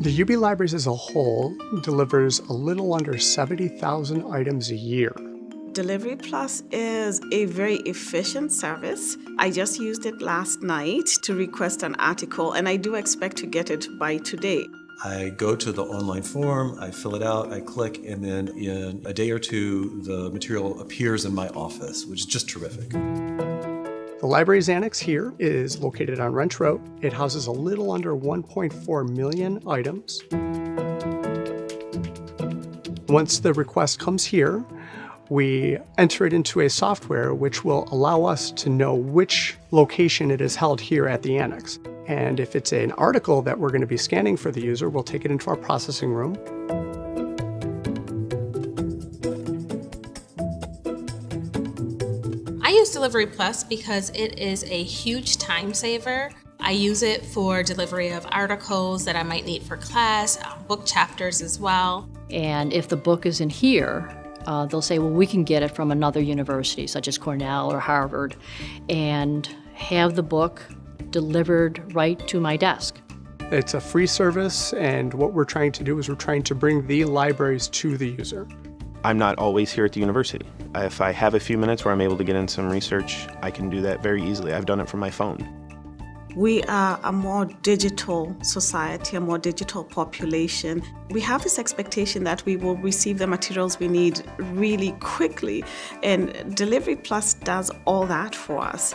The UB Libraries as a whole delivers a little under 70,000 items a year. Delivery Plus is a very efficient service. I just used it last night to request an article, and I do expect to get it by today. I go to the online form, I fill it out, I click, and then in a day or two, the material appears in my office, which is just terrific. The library's annex here is located on Wrench Road. It houses a little under 1.4 million items. Once the request comes here, we enter it into a software which will allow us to know which location it is held here at the annex. And if it's an article that we're going to be scanning for the user, we'll take it into our processing room. I use Delivery Plus because it is a huge time saver. I use it for delivery of articles that I might need for class, uh, book chapters as well. And if the book isn't here, uh, they'll say, well, we can get it from another university, such as Cornell or Harvard, and have the book delivered right to my desk. It's a free service, and what we're trying to do is we're trying to bring the libraries to the user. I'm not always here at the university. If I have a few minutes where I'm able to get in some research, I can do that very easily. I've done it from my phone. We are a more digital society, a more digital population. We have this expectation that we will receive the materials we need really quickly, and Delivery Plus does all that for us.